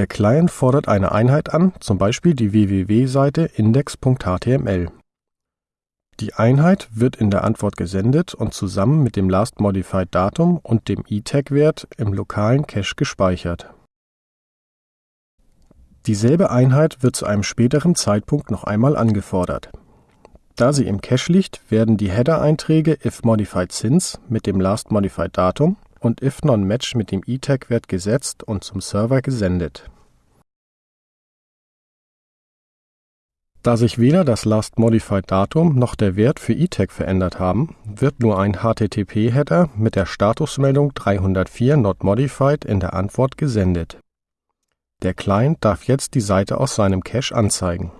Der Client fordert eine Einheit an, zum Beispiel die www-Seite index.html. Die Einheit wird in der Antwort gesendet und zusammen mit dem Last Modified Datum und dem eTag-Wert im lokalen Cache gespeichert. Dieselbe Einheit wird zu einem späteren Zeitpunkt noch einmal angefordert. Da sie im Cache liegt, werden die Header-Einträge if_modified_since mit dem Last Und if_non_match mit dem eTag-Wert gesetzt und zum Server gesendet. Da sich weder das Last Modified Datum noch der Wert für eTag verändert haben, wird nur ein HTTP-Header mit der Statusmeldung 304 not modified in der Antwort gesendet. Der Client darf jetzt die Seite aus seinem Cache anzeigen